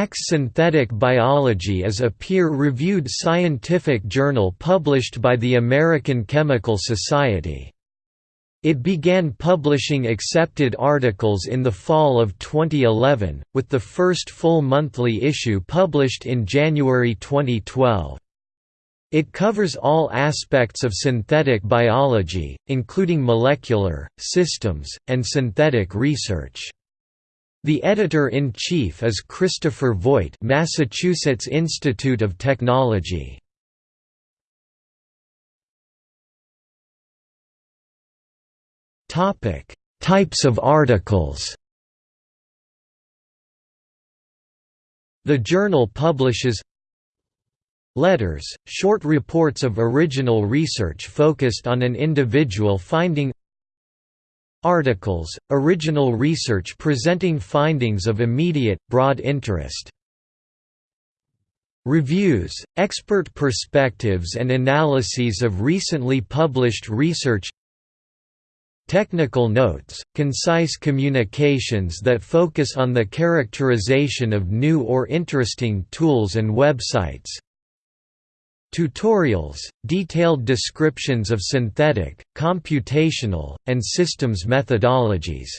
ACS Synthetic Biology is a peer-reviewed scientific journal published by the American Chemical Society. It began publishing accepted articles in the fall of 2011, with the first full monthly issue published in January 2012. It covers all aspects of synthetic biology, including molecular, systems, and synthetic research. The editor-in-chief is Christopher Voigt Massachusetts Institute of Technology. Topic: Types of articles. The journal publishes letters, short reports of original research focused on an individual finding articles, original research presenting findings of immediate, broad interest Reviews, expert perspectives and analyses of recently published research Technical notes, concise communications that focus on the characterization of new or interesting tools and websites. Tutorials, detailed descriptions of synthetic, computational, and systems methodologies